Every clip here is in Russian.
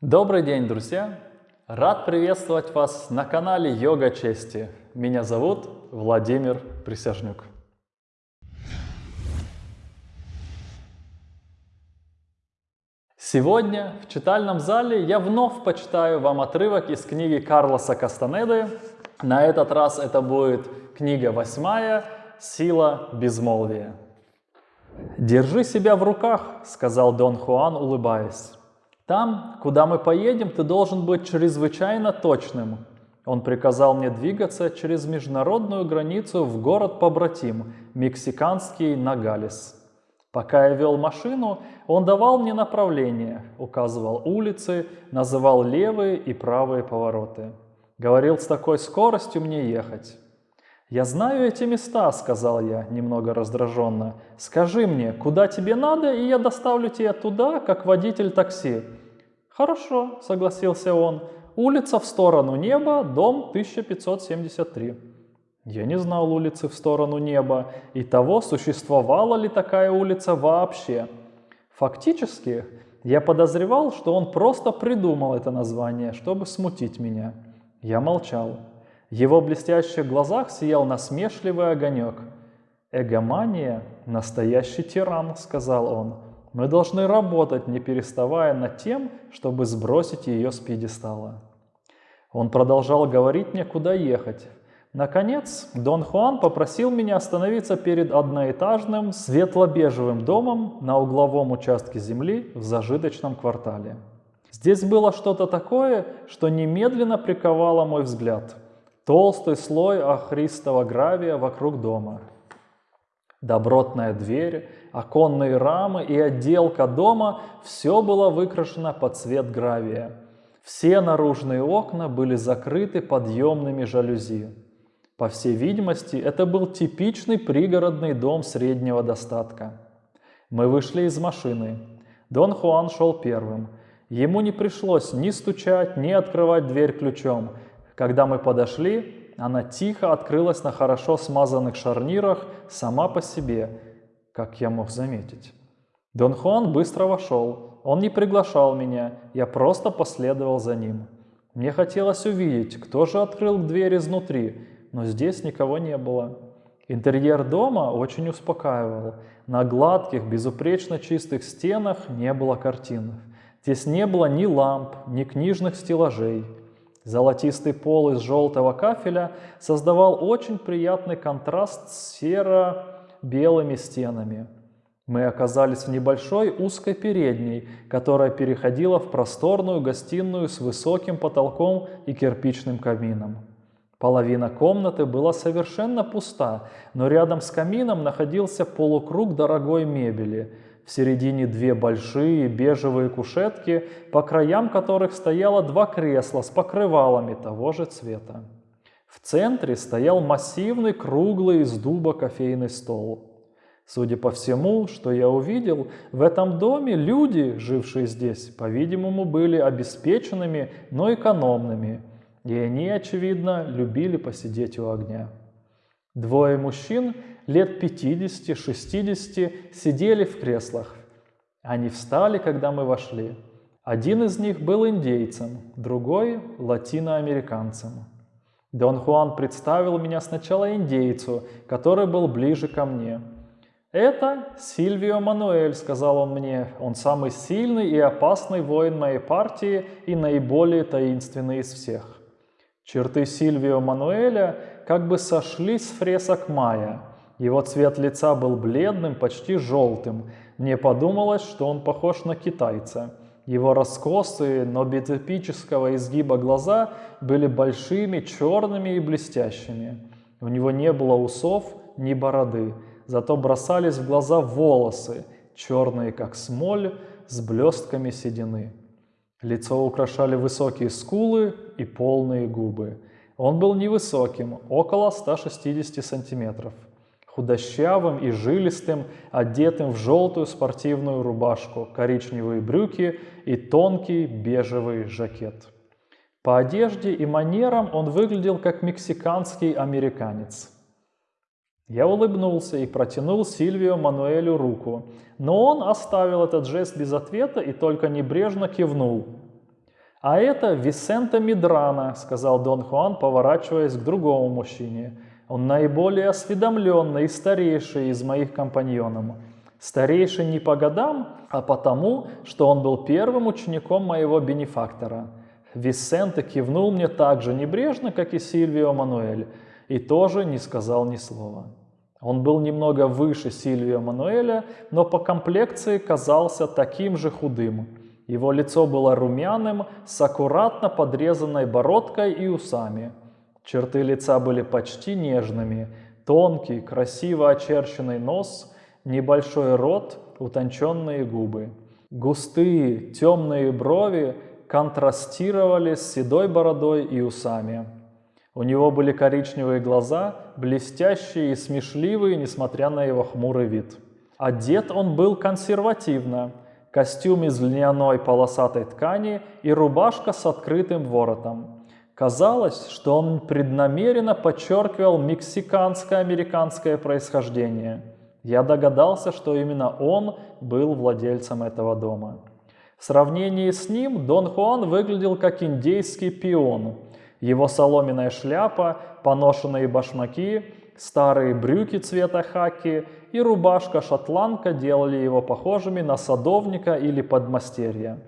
Добрый день, друзья! Рад приветствовать вас на канале Йога Чести. Меня зовут Владимир Присяжнюк. Сегодня в читальном зале я вновь почитаю вам отрывок из книги Карлоса Кастанеды. На этот раз это будет книга восьмая «Сила безмолвия». «Держи себя в руках», — сказал Дон Хуан, улыбаясь. Там, куда мы поедем, ты должен быть чрезвычайно точным. Он приказал мне двигаться через международную границу в город-побратим, мексиканский Нагалес. Пока я вел машину, он давал мне направление, указывал улицы, называл левые и правые повороты. Говорил, с такой скоростью мне ехать. «Я знаю эти места», — сказал я, немного раздраженно. «Скажи мне, куда тебе надо, и я доставлю тебя туда, как водитель такси». «Хорошо», — согласился он. «Улица в сторону неба, дом 1573». Я не знал улицы в сторону неба и того, существовала ли такая улица вообще. Фактически, я подозревал, что он просто придумал это название, чтобы смутить меня. Я молчал. В его блестящих глазах сиял насмешливый огонек. «Эгомания – настоящий тиран», – сказал он. «Мы должны работать, не переставая над тем, чтобы сбросить ее с пьедестала». Он продолжал говорить мне, куда ехать. Наконец, Дон Хуан попросил меня остановиться перед одноэтажным светло-бежевым домом на угловом участке земли в зажиточном квартале. Здесь было что-то такое, что немедленно приковало мой взгляд – толстый слой охристого гравия вокруг дома. Добротная дверь, оконные рамы и отделка дома – все было выкрашено под цвет гравия. Все наружные окна были закрыты подъемными жалюзи. По всей видимости, это был типичный пригородный дом среднего достатка. Мы вышли из машины. Дон Хуан шел первым. Ему не пришлось ни стучать, ни открывать дверь ключом – когда мы подошли, она тихо открылась на хорошо смазанных шарнирах сама по себе, как я мог заметить. Дон Хуан быстро вошел. Он не приглашал меня, я просто последовал за ним. Мне хотелось увидеть, кто же открыл дверь изнутри, но здесь никого не было. Интерьер дома очень успокаивал. На гладких, безупречно чистых стенах не было картин. Здесь не было ни ламп, ни книжных стеллажей. Золотистый пол из желтого кафеля создавал очень приятный контраст с серо-белыми стенами. Мы оказались в небольшой узкой передней, которая переходила в просторную гостиную с высоким потолком и кирпичным камином. Половина комнаты была совершенно пуста, но рядом с камином находился полукруг дорогой мебели – в середине две большие бежевые кушетки, по краям которых стояло два кресла с покрывалами того же цвета. В центре стоял массивный круглый из дуба кофейный стол. Судя по всему, что я увидел, в этом доме люди, жившие здесь, по-видимому, были обеспеченными, но экономными, и они, очевидно, любили посидеть у огня. Двое мужчин лет 50-60 сидели в креслах. Они встали, когда мы вошли. Один из них был индейцем, другой – латиноамериканцем. Дон Хуан представил меня сначала индейцу, который был ближе ко мне. «Это Сильвио Мануэль», – сказал он мне. «Он самый сильный и опасный воин моей партии и наиболее таинственный из всех». Черты Сильвио Мануэля как бы сошли с фресок Майя. Его цвет лица был бледным, почти желтым. Мне подумалось, что он похож на китайца. Его раскосые, но без эпического изгиба глаза были большими, черными и блестящими. У него не было усов, ни бороды, зато бросались в глаза волосы, черные как смоль, с блестками седины. Лицо украшали высокие скулы и полные губы. Он был невысоким, около 160 сантиметров худощавым и жилистым, одетым в желтую спортивную рубашку, коричневые брюки и тонкий бежевый жакет. По одежде и манерам он выглядел как мексиканский американец. Я улыбнулся и протянул Сильвио Мануэлю руку, но он оставил этот жест без ответа и только небрежно кивнул. «А это Висента Мидрана», — сказал Дон Хуан, поворачиваясь к другому мужчине. «Он наиболее осведомленный и старейший из моих компаньонов. Старейший не по годам, а потому, что он был первым учеником моего бенефактора. Висенте кивнул мне так же небрежно, как и Сильвио Мануэль, и тоже не сказал ни слова. Он был немного выше Сильвио Мануэля, но по комплекции казался таким же худым. Его лицо было румяным, с аккуратно подрезанной бородкой и усами. Черты лица были почти нежными, тонкий, красиво очерченный нос – небольшой рот, утонченные губы. Густые темные брови контрастировали с седой бородой и усами. У него были коричневые глаза, блестящие и смешливые, несмотря на его хмурый вид. Одет он был консервативно. Костюм из льняной полосатой ткани и рубашка с открытым воротом. Казалось, что он преднамеренно подчеркивал мексиканско-американское происхождение – я догадался, что именно он был владельцем этого дома. В сравнении с ним Дон Хуан выглядел как индейский пион. Его соломенная шляпа, поношенные башмаки, старые брюки цвета хаки и рубашка-шотландка делали его похожими на садовника или подмастерья.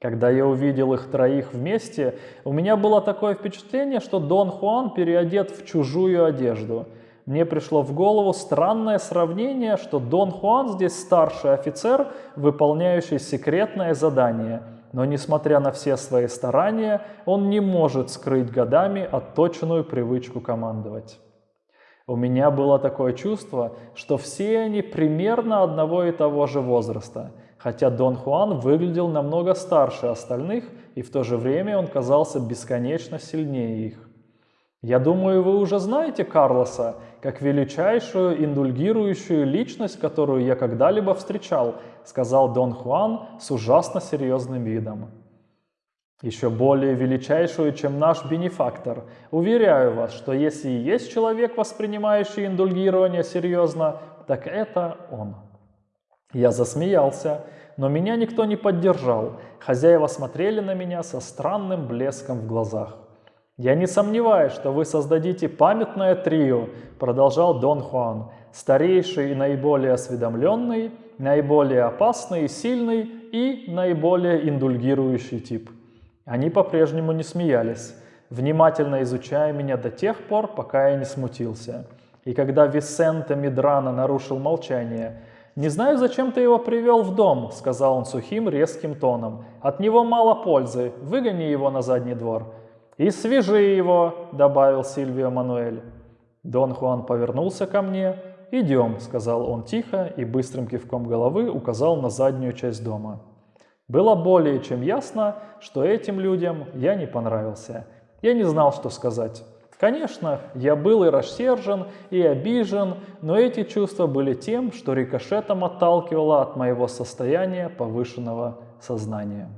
Когда я увидел их троих вместе, у меня было такое впечатление, что Дон Хуан переодет в чужую одежду – мне пришло в голову странное сравнение, что Дон Хуан здесь старший офицер, выполняющий секретное задание, но несмотря на все свои старания, он не может скрыть годами отточенную привычку командовать. У меня было такое чувство, что все они примерно одного и того же возраста, хотя Дон Хуан выглядел намного старше остальных, и в то же время он казался бесконечно сильнее их. Я думаю, вы уже знаете Карлоса как величайшую индульгирующую личность, которую я когда-либо встречал, сказал Дон Хуан с ужасно серьезным видом. Еще более величайшую, чем наш бенефактор. Уверяю вас, что если и есть человек, воспринимающий индульгирование серьезно, так это он. Я засмеялся, но меня никто не поддержал. Хозяева смотрели на меня со странным блеском в глазах. «Я не сомневаюсь, что вы создадите памятное трио», продолжал Дон Хуан, «старейший и наиболее осведомленный, наиболее опасный и сильный и наиболее индульгирующий тип». Они по-прежнему не смеялись, внимательно изучая меня до тех пор, пока я не смутился. И когда Висенте Мидрана нарушил молчание, «Не знаю, зачем ты его привел в дом», — сказал он сухим, резким тоном. «От него мало пользы. Выгони его на задний двор». «И свяжи его», — добавил Сильвио Мануэль. Дон Хуан повернулся ко мне. «Идем», — сказал он тихо и быстрым кивком головы указал на заднюю часть дома. Было более чем ясно, что этим людям я не понравился. Я не знал, что сказать. Конечно, я был и рассержен, и обижен, но эти чувства были тем, что рикошетом отталкивало от моего состояния повышенного сознания.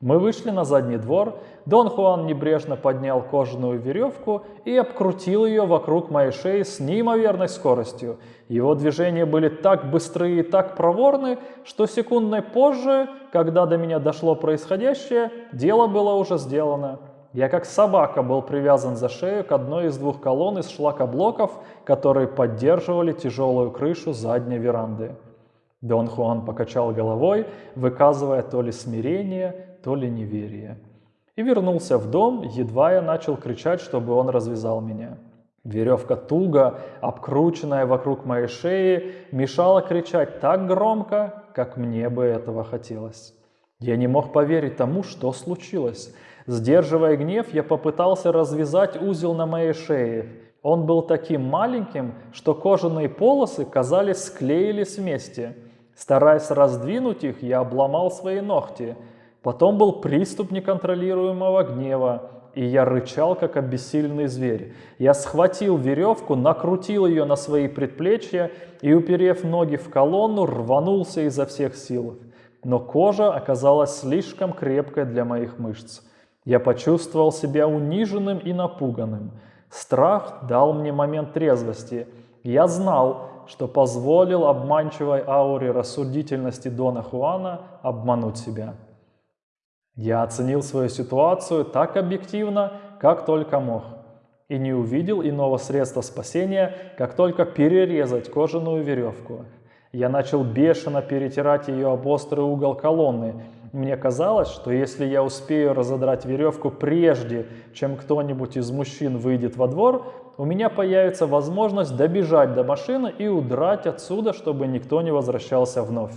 Мы вышли на задний двор, Дон Хуан небрежно поднял кожаную веревку и обкрутил ее вокруг моей шеи с неимоверной скоростью. Его движения были так быстрые и так проворны, что секундной позже, когда до меня дошло происходящее, дело было уже сделано. Я как собака был привязан за шею к одной из двух колонн из шлакоблоков, которые поддерживали тяжелую крышу задней веранды. Дон Хуан покачал головой, выказывая то ли смирение, то ли неверие. И вернулся в дом, едва я начал кричать, чтобы он развязал меня. Веревка туго, обкрученная вокруг моей шеи, мешала кричать так громко, как мне бы этого хотелось. Я не мог поверить тому, что случилось. Сдерживая гнев, я попытался развязать узел на моей шее. Он был таким маленьким, что кожаные полосы, казались, склеились вместе. Стараясь раздвинуть их, я обломал свои ногти – Потом был приступ неконтролируемого гнева, и я рычал, как обессиленный зверь. Я схватил веревку, накрутил ее на свои предплечья и, уперев ноги в колонну, рванулся изо всех сил. Но кожа оказалась слишком крепкой для моих мышц. Я почувствовал себя униженным и напуганным. Страх дал мне момент трезвости. Я знал, что позволил обманчивой ауре рассудительности Дона Хуана обмануть себя. Я оценил свою ситуацию так объективно, как только мог, и не увидел иного средства спасения, как только перерезать кожаную веревку. Я начал бешено перетирать ее об острый угол колонны. Мне казалось, что если я успею разодрать веревку прежде, чем кто-нибудь из мужчин выйдет во двор, у меня появится возможность добежать до машины и удрать отсюда, чтобы никто не возвращался вновь.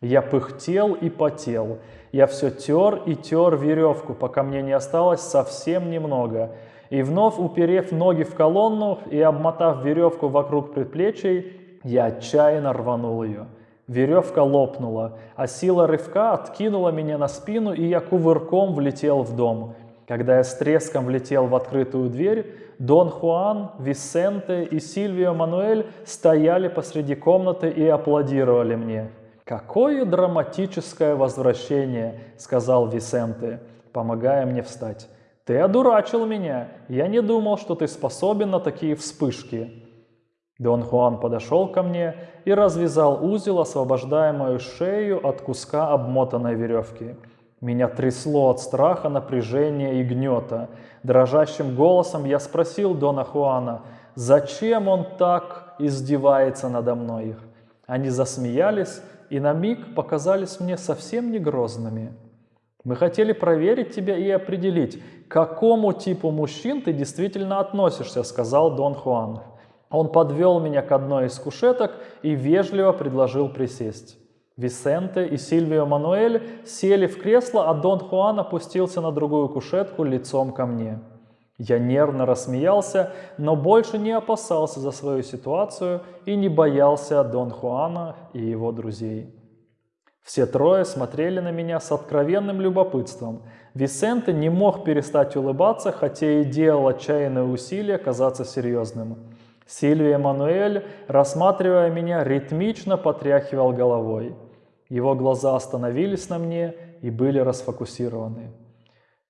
Я пыхтел и потел. Я все тер и тер веревку, пока мне не осталось совсем немного. И вновь уперев ноги в колонну и обмотав веревку вокруг предплечий, я отчаянно рванул ее. Веревка лопнула, а сила рывка откинула меня на спину, и я кувырком влетел в дом. Когда я с треском влетел в открытую дверь, Дон Хуан, Висенте и Сильвио Мануэль стояли посреди комнаты и аплодировали мне. «Какое драматическое возвращение!» — сказал Висенте, помогая мне встать. «Ты одурачил меня! Я не думал, что ты способен на такие вспышки!» Дон Хуан подошел ко мне и развязал узел, освобождая мою шею от куска обмотанной веревки. Меня трясло от страха, напряжения и гнета. Дрожащим голосом я спросил Дона Хуана, зачем он так издевается надо мной. Они засмеялись и на миг показались мне совсем не грозными. Мы хотели проверить тебя и определить, к какому типу мужчин ты действительно относишься, сказал Дон Хуан. Он подвел меня к одной из кушеток и вежливо предложил присесть. Висенте и Сильвио Мануэль сели в кресло, а Дон Хуан опустился на другую кушетку лицом ко мне. Я нервно рассмеялся, но больше не опасался за свою ситуацию и не боялся Дон Хуана и его друзей. Все трое смотрели на меня с откровенным любопытством. Висенте не мог перестать улыбаться, хотя и делал отчаянные усилия казаться серьезным. Сильвия Мануэль, рассматривая меня, ритмично потряхивал головой. Его глаза остановились на мне и были расфокусированы.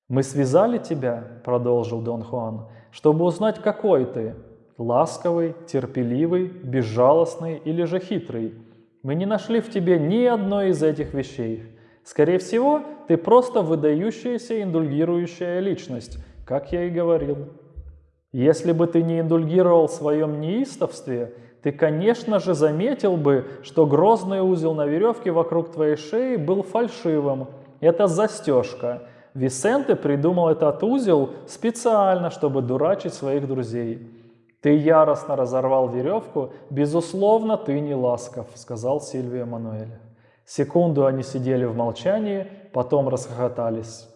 «Мы связали тебя», — продолжил Дон Хуан, — «чтобы узнать, какой ты. Ласковый, терпеливый, безжалостный или же хитрый. Мы не нашли в тебе ни одной из этих вещей. Скорее всего, ты просто выдающаяся индульгирующая личность, как я и говорил». Если бы ты не индульгировал в своем неистовстве, ты, конечно же, заметил бы, что грозный узел на веревке вокруг твоей шеи был фальшивым. Это застежка. Висенте придумал этот узел специально, чтобы дурачить своих друзей. «Ты яростно разорвал веревку, безусловно, ты не ласков», — сказал Сильвия Мануэль. Секунду они сидели в молчании, потом расхохотались.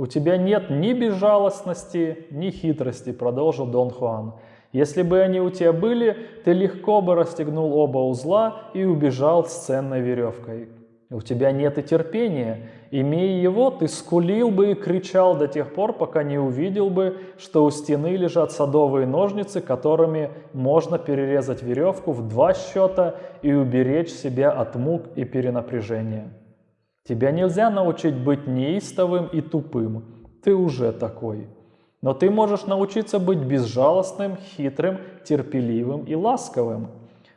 «У тебя нет ни безжалостности, ни хитрости», — продолжил Дон Хуан. «Если бы они у тебя были, ты легко бы расстегнул оба узла и убежал с ценной веревкой. У тебя нет и терпения. Имея его, ты скулил бы и кричал до тех пор, пока не увидел бы, что у стены лежат садовые ножницы, которыми можно перерезать веревку в два счета и уберечь себя от мук и перенапряжения». Тебя нельзя научить быть неистовым и тупым. Ты уже такой. Но ты можешь научиться быть безжалостным, хитрым, терпеливым и ласковым.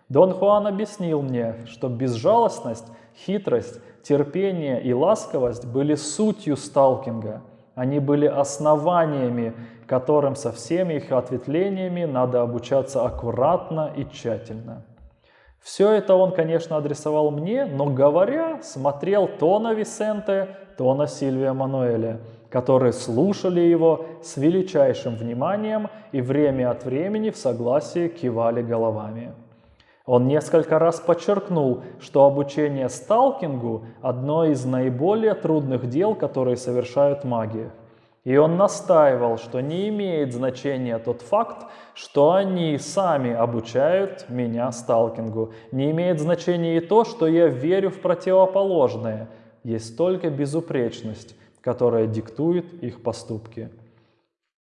Дон Хуан объяснил мне, что безжалостность, хитрость, терпение и ласковость были сутью сталкинга. Они были основаниями, которым со всеми их ответвлениями надо обучаться аккуратно и тщательно. Все это он, конечно, адресовал мне, но говоря, смотрел то на Висенте, то на Сильвия Мануэля, которые слушали его с величайшим вниманием и время от времени в согласии кивали головами. Он несколько раз подчеркнул, что обучение сталкингу – одно из наиболее трудных дел, которые совершают маги. И он настаивал, что не имеет значения тот факт, что они сами обучают меня сталкингу. Не имеет значения и то, что я верю в противоположное. Есть только безупречность, которая диктует их поступки.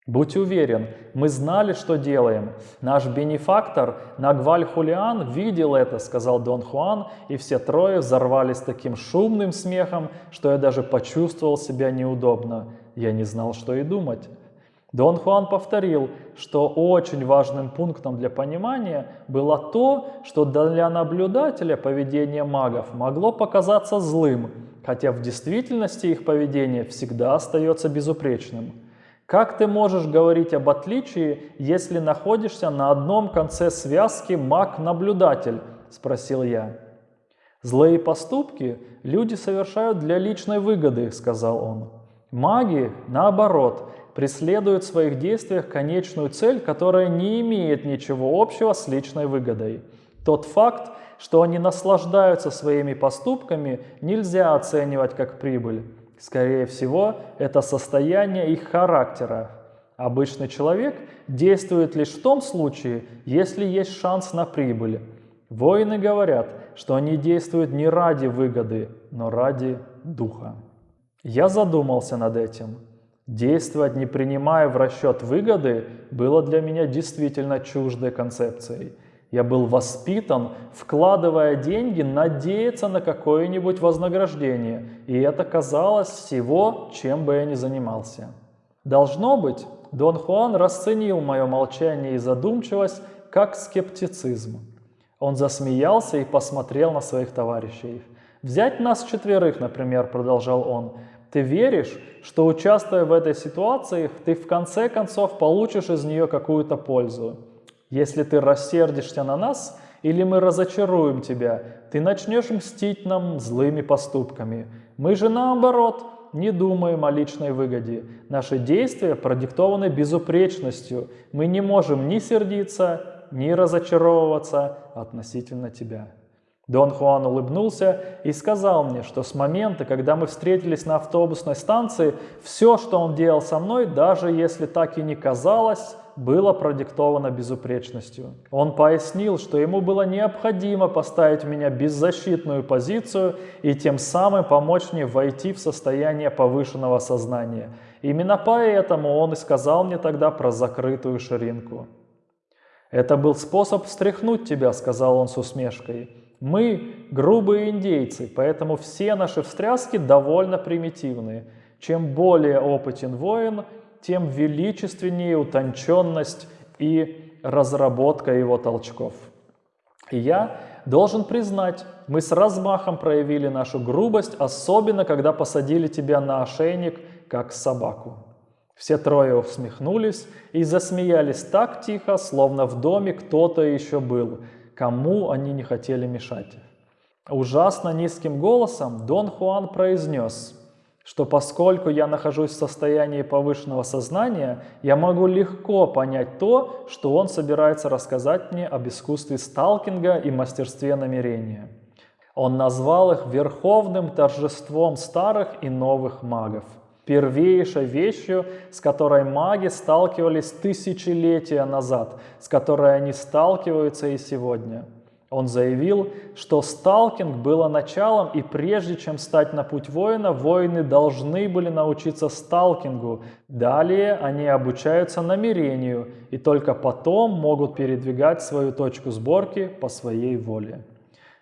Будь уверен, мы знали, что делаем. Наш бенефактор Нагваль Хулиан видел это, сказал Дон Хуан, и все трое взорвались таким шумным смехом, что я даже почувствовал себя неудобно. Я не знал, что и думать. Дон Хуан повторил, что очень важным пунктом для понимания было то, что для наблюдателя поведение магов могло показаться злым, хотя в действительности их поведение всегда остается безупречным. Как ты можешь говорить об отличии, если находишься на одном конце связки маг-наблюдатель? Спросил я. Злые поступки люди совершают для личной выгоды, сказал он. Маги, наоборот, преследуют в своих действиях конечную цель, которая не имеет ничего общего с личной выгодой. Тот факт, что они наслаждаются своими поступками, нельзя оценивать как прибыль. Скорее всего, это состояние их характера. Обычный человек действует лишь в том случае, если есть шанс на прибыль. Воины говорят, что они действуют не ради выгоды, но ради духа. Я задумался над этим. Действовать, не принимая в расчет выгоды, было для меня действительно чуждой концепцией. Я был воспитан, вкладывая деньги, надеяться на какое-нибудь вознаграждение, и это казалось всего, чем бы я ни занимался. Должно быть, Дон Хуан расценил мое молчание и задумчивость как скептицизм. Он засмеялся и посмотрел на своих товарищей. «Взять нас четверых, например», — продолжал он. «Ты веришь, что участвуя в этой ситуации, ты в конце концов получишь из нее какую-то пользу? Если ты рассердишься на нас или мы разочаруем тебя, ты начнешь мстить нам злыми поступками. Мы же наоборот не думаем о личной выгоде. Наши действия продиктованы безупречностью. Мы не можем ни сердиться, ни разочаровываться относительно тебя. Дон Хуан улыбнулся и сказал мне, что с момента, когда мы встретились на автобусной станции, все, что он делал со мной, даже если так и не казалось, было продиктовано безупречностью. Он пояснил, что ему было необходимо поставить меня беззащитную позицию и тем самым помочь мне войти в состояние повышенного сознания. Именно поэтому он и сказал мне тогда про закрытую ширинку. «Это был способ встряхнуть тебя», — сказал он с усмешкой. Мы грубые индейцы, поэтому все наши встряски довольно примитивные. Чем более опытен воин, тем величественнее утонченность и разработка его толчков. И я должен признать, мы с размахом проявили нашу грубость, особенно когда посадили тебя на ошейник, как собаку. Все трое усмехнулись и засмеялись так тихо, словно в доме кто-то еще был – кому они не хотели мешать. Ужасно низким голосом Дон Хуан произнес, что поскольку я нахожусь в состоянии повышенного сознания, я могу легко понять то, что он собирается рассказать мне об искусстве сталкинга и мастерстве намерения. Он назвал их верховным торжеством старых и новых магов – первейшей вещью, с которой маги сталкивались тысячелетия назад, с которой они сталкиваются и сегодня. Он заявил, что сталкинг было началом, и прежде чем стать на путь воина, воины должны были научиться сталкингу. Далее они обучаются намерению, и только потом могут передвигать свою точку сборки по своей воле.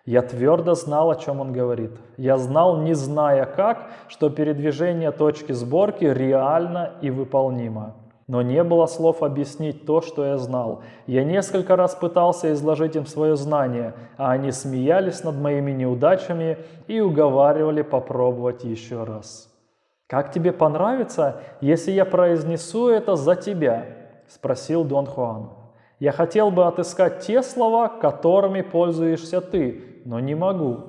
Я твердо знал, о чем он говорит. Я знал, не зная как, что передвижение точки сборки реально и выполнимо. Но не было слов объяснить то, что я знал. Я несколько раз пытался изложить им свое знание, а они смеялись над моими неудачами и уговаривали попробовать еще раз. «Как тебе понравится, если я произнесу это за тебя?» – спросил Дон Хуан. «Я хотел бы отыскать те слова, которыми пользуешься ты, но не могу.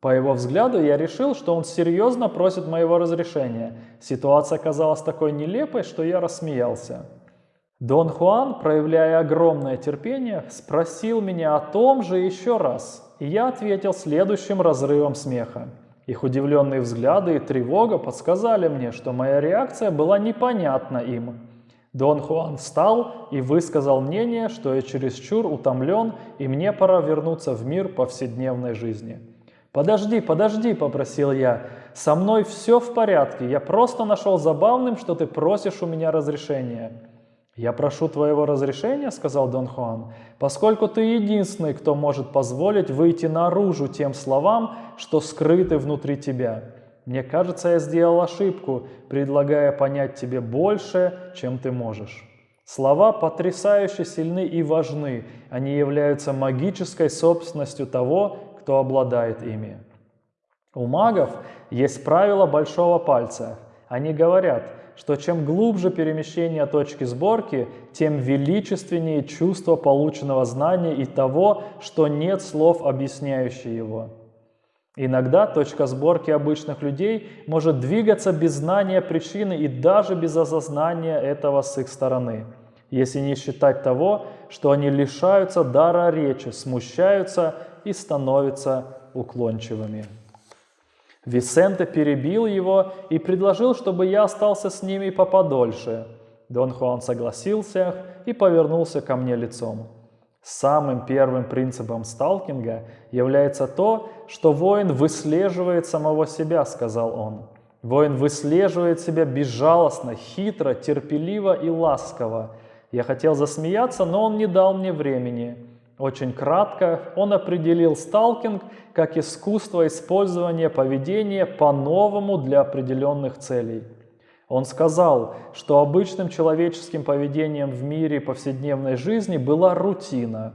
По его взгляду я решил, что он серьезно просит моего разрешения. Ситуация казалась такой нелепой, что я рассмеялся. Дон Хуан, проявляя огромное терпение, спросил меня о том же еще раз, и я ответил следующим разрывом смеха. Их удивленные взгляды и тревога подсказали мне, что моя реакция была непонятна им. Дон Хуан встал и высказал мнение, что я чересчур утомлен и мне пора вернуться в мир повседневной жизни. «Подожди, подожди», – попросил я, – «со мной все в порядке, я просто нашел забавным, что ты просишь у меня разрешения». «Я прошу твоего разрешения», – сказал Дон Хуан, – «поскольку ты единственный, кто может позволить выйти наружу тем словам, что скрыты внутри тебя. Мне кажется, я сделал ошибку, предлагая понять тебе больше, чем ты можешь. Слова потрясающе сильны и важны. Они являются магической собственностью того, кто обладает ими. У магов есть правило большого пальца. Они говорят, что чем глубже перемещение точки сборки, тем величественнее чувство полученного знания и того, что нет слов, объясняющих его. Иногда точка сборки обычных людей может двигаться без знания причины и даже без осознания этого с их стороны – если не считать того, что они лишаются дара речи, смущаются и становятся уклончивыми. Висенте перебил его и предложил, чтобы я остался с ними поподольше. Дон Хуан согласился и повернулся ко мне лицом. Самым первым принципом сталкинга является то, что воин выслеживает самого себя, сказал он. Воин выслеживает себя безжалостно, хитро, терпеливо и ласково, я хотел засмеяться, но он не дал мне времени. Очень кратко он определил сталкинг как искусство использования поведения по-новому для определенных целей. Он сказал, что обычным человеческим поведением в мире повседневной жизни была рутина.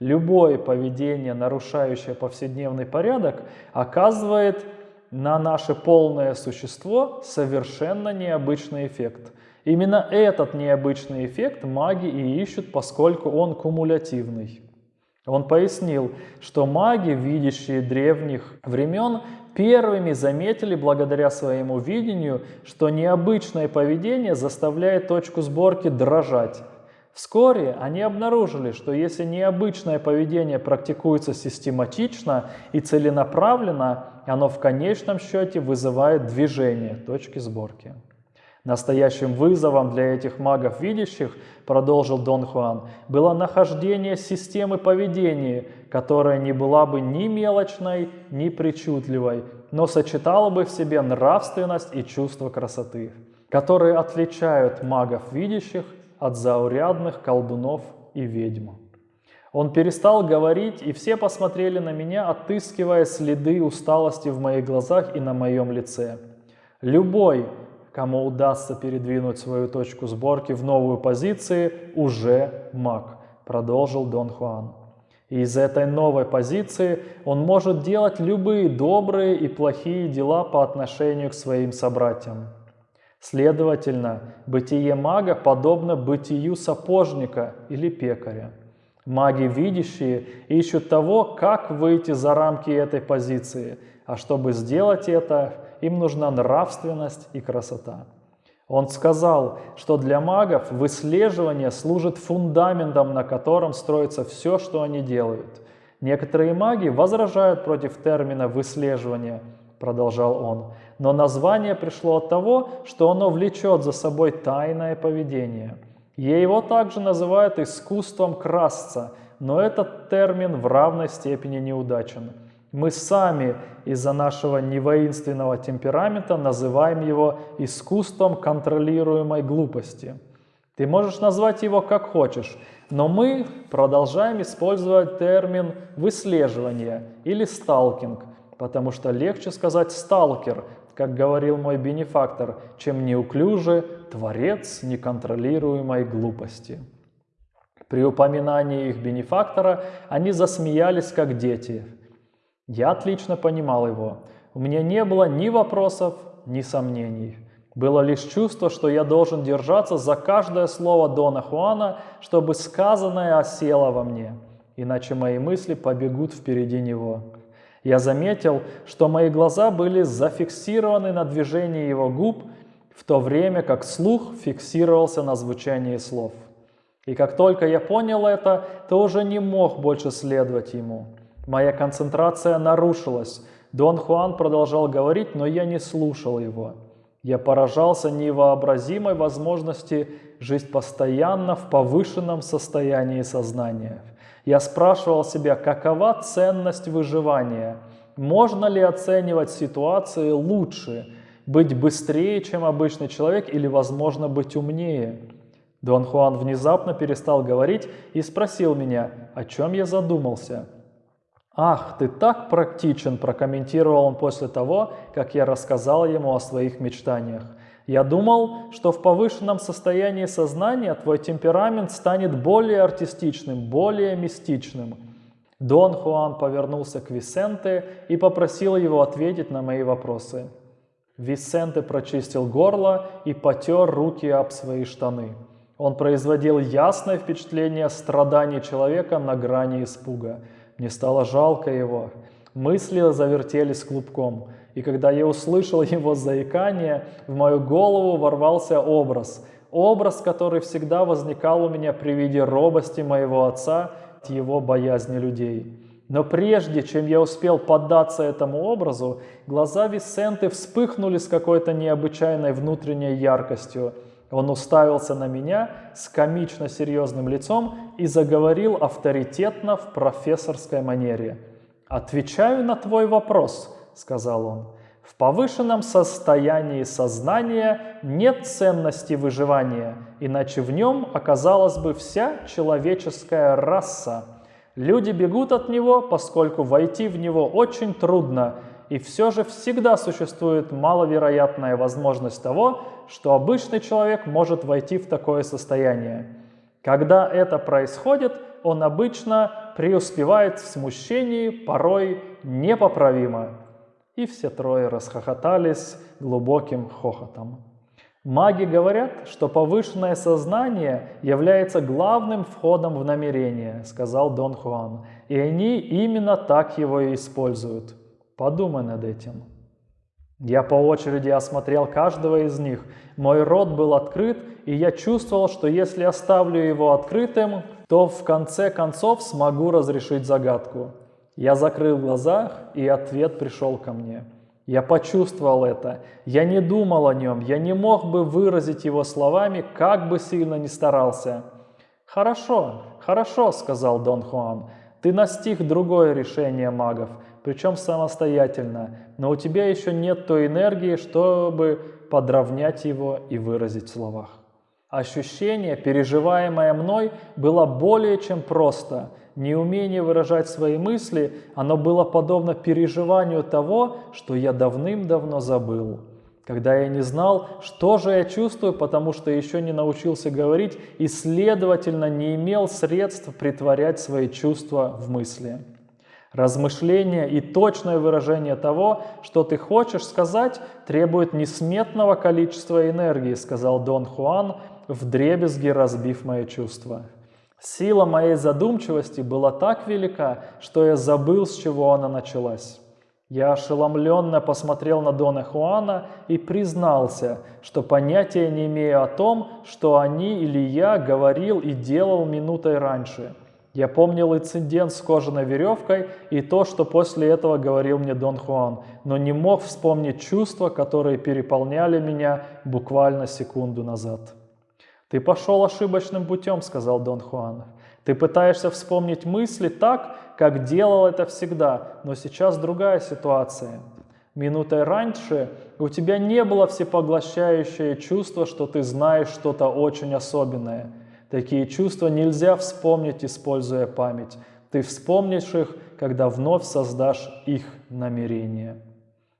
Любое поведение, нарушающее повседневный порядок, оказывает на наше полное существо совершенно необычный эффект – Именно этот необычный эффект маги и ищут, поскольку он кумулятивный. Он пояснил, что маги, видящие древних времен, первыми заметили благодаря своему видению, что необычное поведение заставляет точку сборки дрожать. Вскоре они обнаружили, что если необычное поведение практикуется систематично и целенаправленно, оно в конечном счете вызывает движение точки сборки. Настоящим вызовом для этих магов видящих, продолжил Дон Хуан, было нахождение системы поведения, которая не была бы ни мелочной, ни причудливой, но сочетала бы в себе нравственность и чувство красоты, которые отличают магов видящих от заурядных колдунов и ведьм. Он перестал говорить, и все посмотрели на меня, отыскивая следы усталости в моих глазах и на моем лице. Любой, кому удастся передвинуть свою точку сборки в новую позицию, уже маг, продолжил Дон Хуан. И из этой новой позиции он может делать любые добрые и плохие дела по отношению к своим собратьям. Следовательно, бытие мага подобно бытию сапожника или пекаря. Маги, видящие, ищут того, как выйти за рамки этой позиции, а чтобы сделать это, им нужна нравственность и красота. Он сказал, что для магов выслеживание служит фундаментом, на котором строится все, что они делают. Некоторые маги возражают против термина «выслеживание», продолжал он, но название пришло от того, что оно влечет за собой тайное поведение. Его также называют искусством красться, но этот термин в равной степени неудачен. Мы сами из-за нашего невоинственного темперамента называем его искусством контролируемой глупости. Ты можешь назвать его как хочешь, но мы продолжаем использовать термин выслеживание или сталкинг, потому что легче сказать сталкер, как говорил мой бенефактор, чем неуклюже творец неконтролируемой глупости. При упоминании их бенефактора они засмеялись, как дети – я отлично понимал его. У меня не было ни вопросов, ни сомнений. Было лишь чувство, что я должен держаться за каждое слово Дона Хуана, чтобы сказанное осело во мне, иначе мои мысли побегут впереди него. Я заметил, что мои глаза были зафиксированы на движении его губ, в то время как слух фиксировался на звучании слов. И как только я понял это, то уже не мог больше следовать ему. Моя концентрация нарушилась. Дон Хуан продолжал говорить, но я не слушал его. Я поражался невообразимой возможности жить постоянно в повышенном состоянии сознания. Я спрашивал себя, какова ценность выживания? Можно ли оценивать ситуации лучше? Быть быстрее, чем обычный человек, или, возможно, быть умнее? Дон Хуан внезапно перестал говорить и спросил меня, о чем я задумался. «Ах, ты так практичен», – прокомментировал он после того, как я рассказал ему о своих мечтаниях. «Я думал, что в повышенном состоянии сознания твой темперамент станет более артистичным, более мистичным». Дон Хуан повернулся к Висенте и попросил его ответить на мои вопросы. Висенте прочистил горло и потер руки об свои штаны. Он производил ясное впечатление страданий человека на грани испуга – мне стало жалко его. Мысли завертелись клубком. И когда я услышал его заикание, в мою голову ворвался образ. Образ, который всегда возникал у меня при виде робости моего отца, его боязни людей. Но прежде, чем я успел поддаться этому образу, глаза Висенты вспыхнули с какой-то необычайной внутренней яркостью – он уставился на меня с комично серьезным лицом и заговорил авторитетно в профессорской манере. «Отвечаю на твой вопрос», — сказал он. «В повышенном состоянии сознания нет ценности выживания, иначе в нем оказалась бы вся человеческая раса. Люди бегут от него, поскольку войти в него очень трудно, и все же всегда существует маловероятная возможность того, что обычный человек может войти в такое состояние. Когда это происходит, он обычно преуспевает в смущении, порой непоправимо. И все трое расхохотались глубоким хохотом. Маги говорят, что повышенное сознание является главным входом в намерение, сказал Дон Хуан, и они именно так его и используют. Подумай над этим. Я по очереди осмотрел каждого из них. Мой рот был открыт, и я чувствовал, что если оставлю его открытым, то в конце концов смогу разрешить загадку. Я закрыл глаза, и ответ пришел ко мне. Я почувствовал это. Я не думал о нем. Я не мог бы выразить его словами, как бы сильно ни старался. «Хорошо, хорошо», — сказал Дон Хуан. «Ты настиг другое решение магов причем самостоятельно, но у тебя еще нет той энергии, чтобы подровнять его и выразить в словах. Ощущение, переживаемое мной, было более чем просто. Неумение выражать свои мысли, оно было подобно переживанию того, что я давным-давно забыл. Когда я не знал, что же я чувствую, потому что еще не научился говорить и, следовательно, не имел средств притворять свои чувства в мысли. Размышление и точное выражение того, что ты хочешь сказать, требует несметного количества энергии, сказал Дон Хуан, вдребезги разбив мои чувства. Сила моей задумчивости была так велика, что я забыл, с чего она началась. Я ошеломленно посмотрел на Дона Хуана и признался, что понятия не имею о том, что они или я говорил и делал минутой раньше – я помнил инцидент с кожаной веревкой и то, что после этого говорил мне Дон Хуан, но не мог вспомнить чувства, которые переполняли меня буквально секунду назад. «Ты пошел ошибочным путем», — сказал Дон Хуан. «Ты пытаешься вспомнить мысли так, как делал это всегда, но сейчас другая ситуация. Минутой раньше у тебя не было всепоглощающее чувство, что ты знаешь что-то очень особенное — Такие чувства нельзя вспомнить, используя память. Ты вспомнишь их, когда вновь создашь их намерение.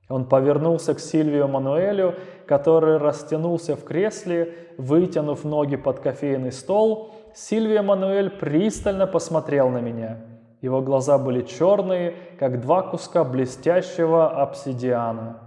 Он повернулся к Сильвию Мануэлю, который растянулся в кресле, вытянув ноги под кофейный стол. Сильвия Мануэль пристально посмотрел на меня. Его глаза были черные, как два куска блестящего обсидиана.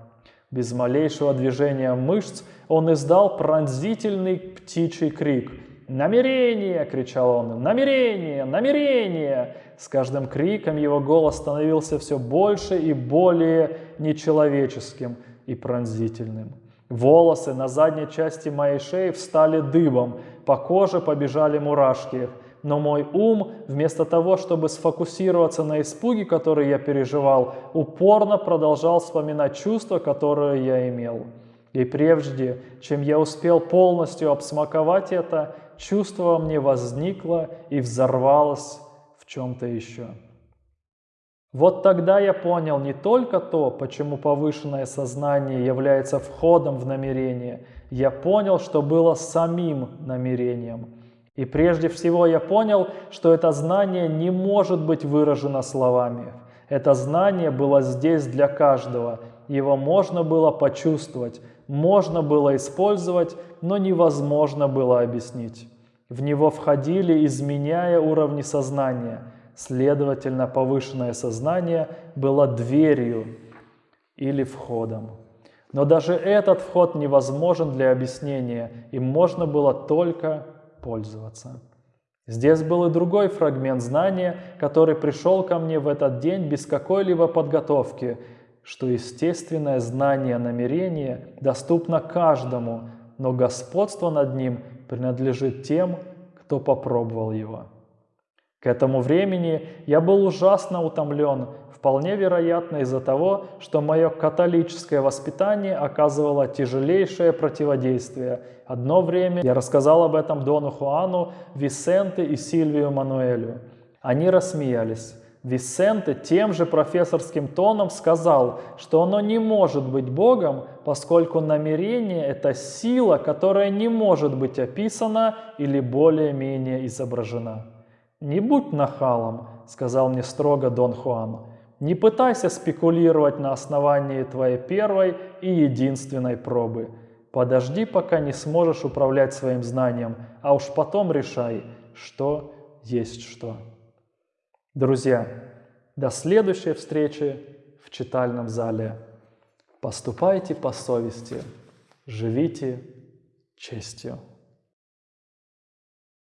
Без малейшего движения мышц он издал пронзительный птичий крик – «Намерение!» — кричал он. «Намерение! Намерение!» С каждым криком его голос становился все больше и более нечеловеческим и пронзительным. Волосы на задней части моей шеи встали дыбом, по коже побежали мурашки. Но мой ум, вместо того, чтобы сфокусироваться на испуге, который я переживал, упорно продолжал вспоминать чувства, которые я имел. И прежде, чем я успел полностью обсмаковать это, чувство во мне возникло и взорвалось в чем-то еще. Вот тогда я понял не только то, почему повышенное сознание является входом в намерение, я понял, что было самим намерением. И прежде всего я понял, что это знание не может быть выражено словами. Это знание было здесь для каждого. Его можно было почувствовать, можно было использовать, но невозможно было объяснить. В него входили, изменяя уровни сознания. Следовательно, повышенное сознание было дверью или входом. Но даже этот вход невозможен для объяснения, им можно было только пользоваться. Здесь был и другой фрагмент знания, который пришел ко мне в этот день без какой-либо подготовки, что естественное знание намерения доступно каждому, но господство над ним принадлежит тем, кто попробовал его. К этому времени я был ужасно утомлен, вполне вероятно из-за того, что мое католическое воспитание оказывало тяжелейшее противодействие. Одно время я рассказал об этом Дону Хуану, Висенте и Сильвию Мануэлю. Они рассмеялись. Висенте тем же профессорским тоном сказал, что оно не может быть Богом, поскольку намерение – это сила, которая не может быть описана или более-менее изображена. «Не будь нахалом», – сказал мне строго Дон Хуан. «Не пытайся спекулировать на основании твоей первой и единственной пробы. Подожди, пока не сможешь управлять своим знанием, а уж потом решай, что есть что». Друзья, до следующей встречи в читальном зале. Поступайте по совести, живите честью.